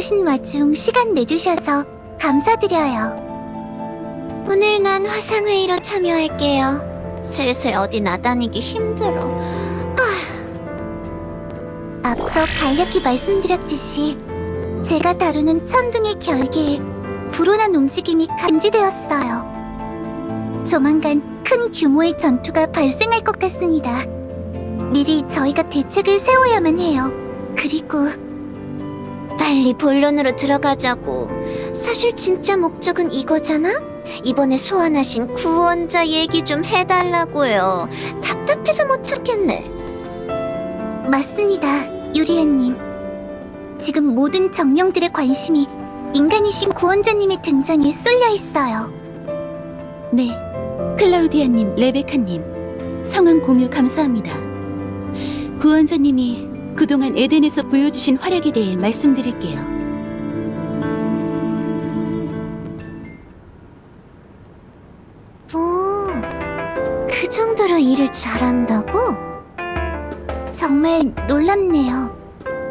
바쁘신 와중 시간 내주셔서 감사드려요. 오늘 난 화상회의로 참여할게요. 슬슬 어디 나다니기 힘들어. 앞서 간략히 말씀드렸듯이 제가 다루는 천둥의 결계에 불온한 움직임이 감지되었어요. 조만간 큰 규모의 전투가 발생할 것 같습니다. 미리 저희가 대책을 세워야만 해요. 그리고 빨리 본론으로 들어가자고. 사실 진짜 목적은 이거잖아? 이번에 소환하신 구원자 얘기 좀 해달라고요. 답답해서 못 찾겠네. 맞습니다, 유리아님. 지금 모든 정령들의 관심이 인간이신 구원자님의 등장에 쏠려 있어요. 네, 클라우디아님, 레베카님, 상황 공유 감사합니다. 구원자님이 그동안 에덴에서 보여주신 활약에 대해 말씀드릴게요. 오, 그 정도로 일을 잘한다고? 정말 놀랍네요.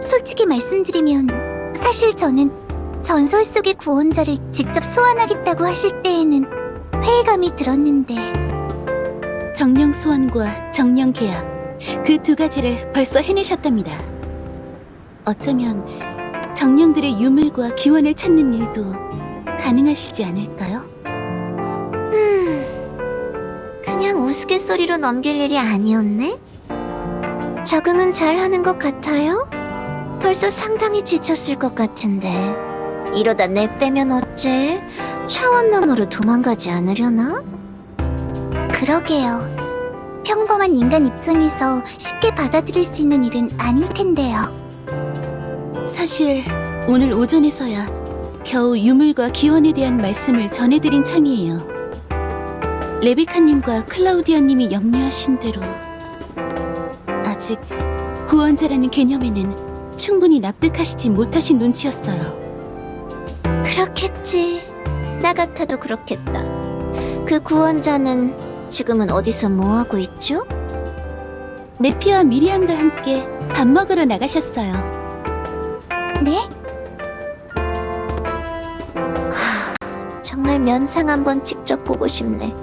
솔직히 말씀드리면 사실 저는 전설 속의 구원자를 직접 소환하겠다고 하실 때에는 회의감이 들었는데 정령 소환과 정령 계약, 그 두 가지를 벌써 해내셨답니다. 어쩌면 정령들의 유물과 기원을 찾는 일도 가능하시지 않을까요? 음, 그냥 우스갯소리로 넘길 일이 아니었네? 적응은 잘하는 것 같아요? 벌써 상당히 지쳤을 것 같은데 이러다 내 빼면 어째? 차원 너머로 도망가지 않으려나? 그러게요. 평범한 인간 입장에서 쉽게 받아들일 수 있는 일은 아닐 텐데요. 사실 오늘 오전에서야 겨우 유물과 기원에 대한 말씀을 전해드린 참이에요. 레베카님과 클라우디아님이 염려하신 대로 아직 구원자라는 개념에는 충분히 납득하시지 못하신 눈치였어요. 그렇겠지. 나 같아도 그렇겠다. 그 구원자는 지금은 어디서 뭐하고 있죠? 메피와 미리암과 함께 밥 먹으러 나가셨어요. 네? 정말 면상 한번 직접 보고 싶네.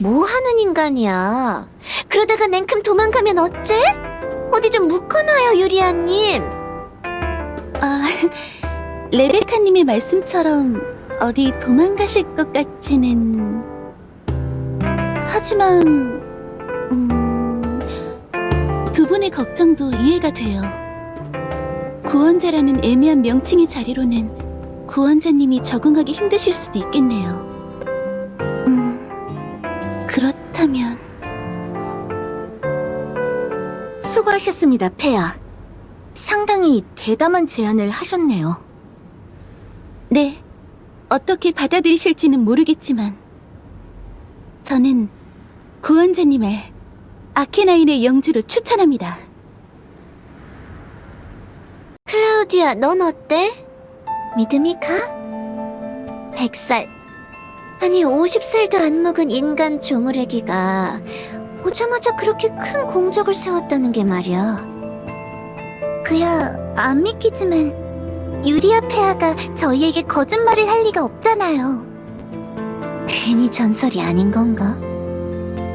뭐 하는 인간이야? 그러다가 냉큼 도망가면 어째? 어디 좀 묶어놔요, 유리아님. 아, 레베카님의 말씀처럼 어디 도망가실 것 같지는... 하지만... 음... 두 분의 걱정도 이해가 돼요. 구원자라는 애매한 명칭의 자리로는 구원자님이 적응하기 힘드실 수도 있겠네요. 음... 그렇다면... 수고하셨습니다, 폐하. 상당히 대담한 제안을 하셨네요. 네, 어떻게 받아들이실지는 모르겠지만 저는 구원자님을 아케나인의 영주로 추천합니다. 클라우디아, 넌 어때? 믿음이 가? 100살, 아니 50살도 안 먹은 인간 조물애기가 오자마자 그렇게 큰 공적을 세웠다는 게 말이야. 그야 안 믿기지만 유리아 폐하가 저희에게 거짓말을 할 리가 없잖아요. 괜히 전설이 아닌 건가?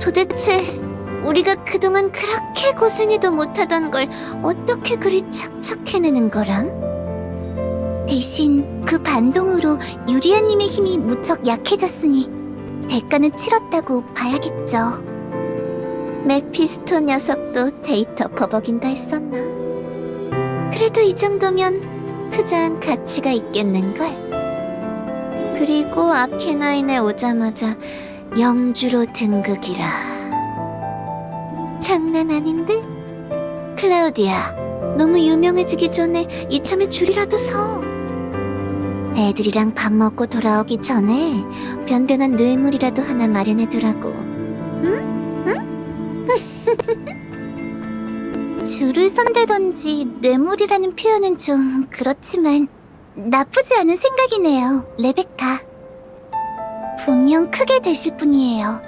도대체 우리가 그동안 그렇게 고생해도 못하던 걸 어떻게 그리 착착 해내는 거람? 대신 그 반동으로 유리아님의 힘이 무척 약해졌으니 대가는 치렀다고 봐야겠죠. 메피스토 녀석도 데이터 버벅인다 했었나? 그래도 이 정도면 투자한 가치가 있겠는걸? 그리고 아케나인에 오자마자 영주로 등극이라. 장난 아닌데? 클라우디아, 너무 유명해지기 전에 이참에 줄이라도 서. 애들이랑 밥 먹고 돌아오기 전에 변변한 뇌물이라도 하나 마련해두라고. 줄을 선대던지 뇌물이라는 표현은 좀 그렇지만 나쁘지 않은 생각이네요, 레베카. 분명 크게 되실 분이에요.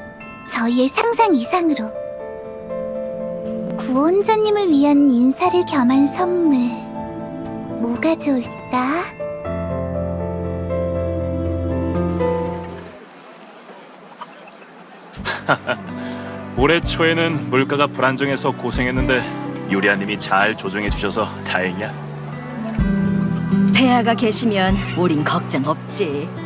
저희의 상상 이상으로. 구원자님을 위한 인사를 겸한 선물. 뭐가 좋을까? 올해 초에는 물가가 불안정해서 고생했는데 요리아님이 잘 조정해주셔서 다행이야. 태아가 계시면 우린 걱정 없지.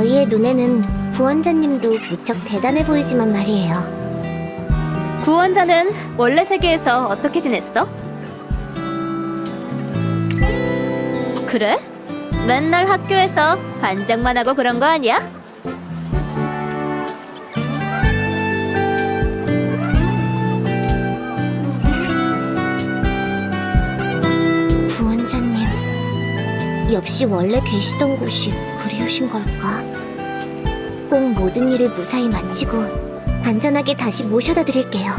저희의 눈에는 구원자님도 무척 대단해 보이지만 말이에요. 구원자는 원래 세계에서 어떻게 지냈어? 그래? 맨날 학교에서 반장만 하고 그런 거 아니야? 역시 원래 계시던 곳이 그리우신 걸까? 꼭 모든 일을 무사히 마치고 안전하게 다시 모셔다 드릴게요.